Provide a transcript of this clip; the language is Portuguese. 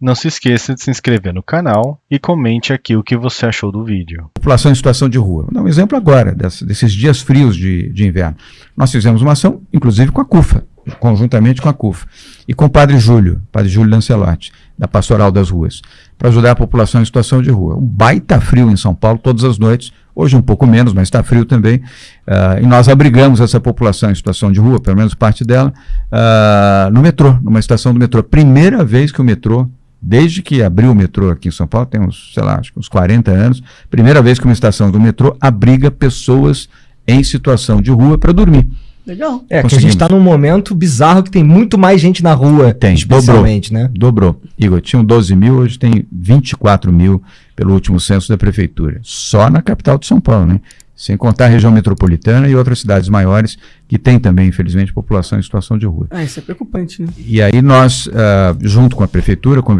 Não se esqueça de se inscrever no canal e comente aqui o que você achou do vídeo. População em situação de rua. Vou dar um exemplo agora, desses dias frios de, de inverno. Nós fizemos uma ação, inclusive com a CUFA, conjuntamente com a CUFA, e com o Padre Júlio, Padre Júlio Lancelotti, da Pastoral das Ruas, para ajudar a população em situação de rua. Um baita frio em São Paulo, todas as noites, hoje um pouco menos, mas está frio também, uh, e nós abrigamos essa população em situação de rua, pelo menos parte dela, uh, no metrô, numa estação do metrô. Primeira vez que o metrô Desde que abriu o metrô aqui em São Paulo, tem uns, sei lá, acho que uns 40 anos, primeira vez que uma estação do metrô abriga pessoas em situação de rua para dormir. Legal. É, que a gente está num momento bizarro que tem muito mais gente na rua. Tem, especialmente, dobrou, né? Dobrou. Igor, tinham 12 mil, hoje tem 24 mil pelo último censo da prefeitura. Só na capital de São Paulo, né? sem contar a região metropolitana e outras cidades maiores que têm também, infelizmente, população em situação de rua. Ah, isso é preocupante, né? E aí nós, uh, junto com a prefeitura, convidamos